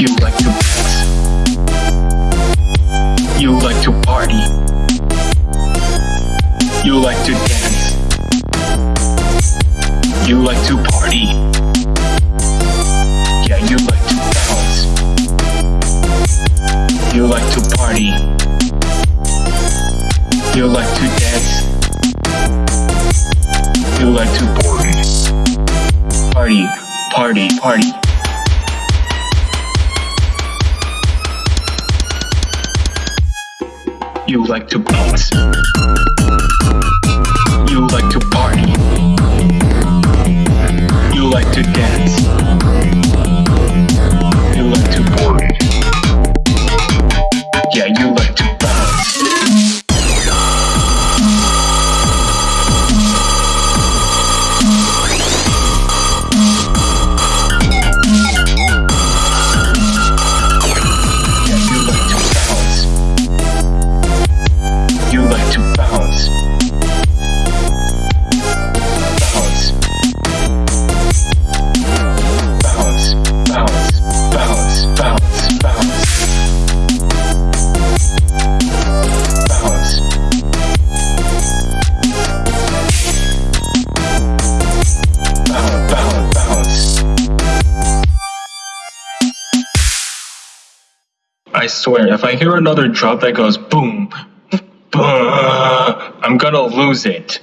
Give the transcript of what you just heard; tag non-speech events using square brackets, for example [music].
You like to dance. You like to party. You like to dance. You like to party. Yeah, you like to bounce. You like to party. You like to dance. You like to party. Party, party, party. You like to bounce. I swear, if I hear another drop that goes boom, boom, [laughs] I'm gonna lose it.